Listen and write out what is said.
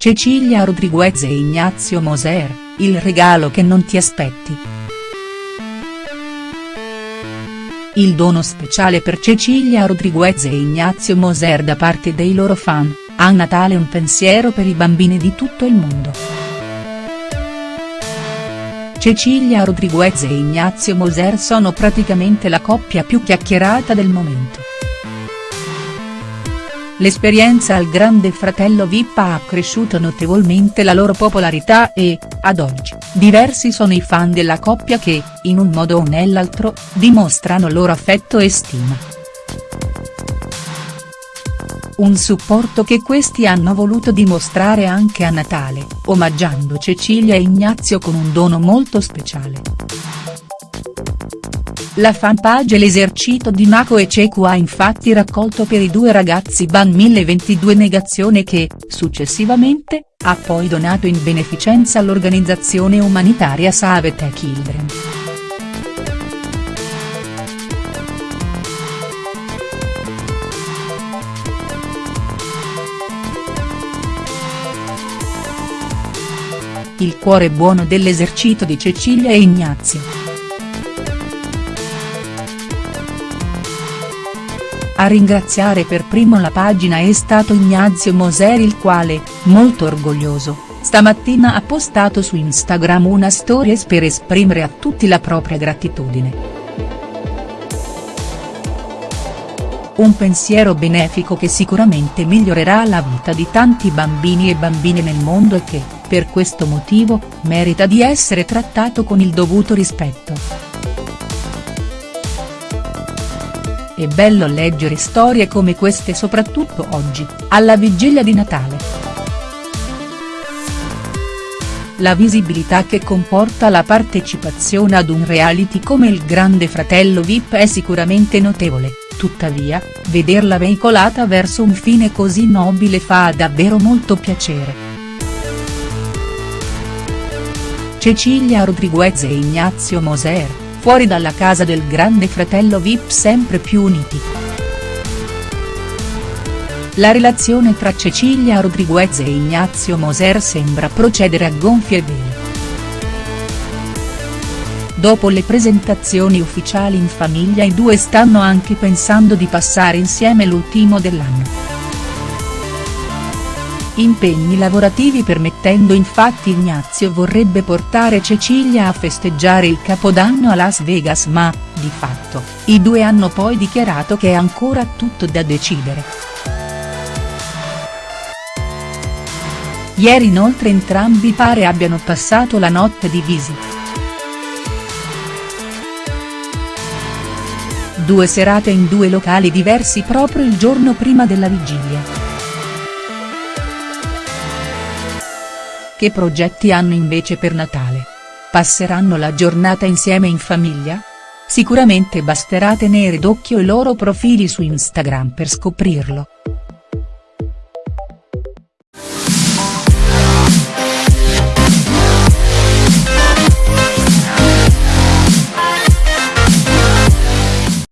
Cecilia Rodriguez e Ignazio Moser, il regalo che non ti aspetti. Il dono speciale per Cecilia Rodriguez e Ignazio Moser da parte dei loro fan, a Natale un pensiero per i bambini di tutto il mondo. Cecilia Rodriguez e Ignazio Moser sono praticamente la coppia più chiacchierata del momento. L'esperienza al Grande Fratello Vip ha accresciuto notevolmente la loro popolarità e, ad oggi, diversi sono i fan della coppia che, in un modo o nell'altro, dimostrano loro affetto e stima. Un supporto che questi hanno voluto dimostrare anche a Natale, omaggiando Cecilia e Ignazio con un dono molto speciale. La fanpage L'esercito di Mako e Ceku ha infatti raccolto per i due ragazzi ban 1022 negazione che, successivamente, ha poi donato in beneficenza all'organizzazione umanitaria Save the Children. Il cuore buono dell'esercito di Cecilia e Ignazio. A ringraziare per primo la pagina è stato Ignazio Moser il quale, molto orgoglioso, stamattina ha postato su Instagram una stories per esprimere a tutti la propria gratitudine. Un pensiero benefico che sicuramente migliorerà la vita di tanti bambini e bambine nel mondo e che, per questo motivo, merita di essere trattato con il dovuto rispetto. È bello leggere storie come queste soprattutto oggi, alla vigilia di Natale. La visibilità che comporta la partecipazione ad un reality come il Grande Fratello Vip è sicuramente notevole, tuttavia, vederla veicolata verso un fine così nobile fa davvero molto piacere. Cecilia Rodriguez e Ignazio Moser fuori dalla casa del grande fratello Vip sempre più uniti. La relazione tra Cecilia Rodriguez e Ignazio Moser sembra procedere a gonfie vele. Dopo le presentazioni ufficiali in famiglia i due stanno anche pensando di passare insieme l'ultimo dell'anno impegni lavorativi permettendo infatti Ignazio vorrebbe portare Cecilia a festeggiare il capodanno a Las Vegas ma, di fatto, i due hanno poi dichiarato che è ancora tutto da decidere. Ieri inoltre entrambi pare abbiano passato la notte divisi. Due serate in due locali diversi proprio il giorno prima della vigilia. Che progetti hanno invece per Natale? Passeranno la giornata insieme in famiglia? Sicuramente basterà tenere d'occhio i loro profili su Instagram per scoprirlo.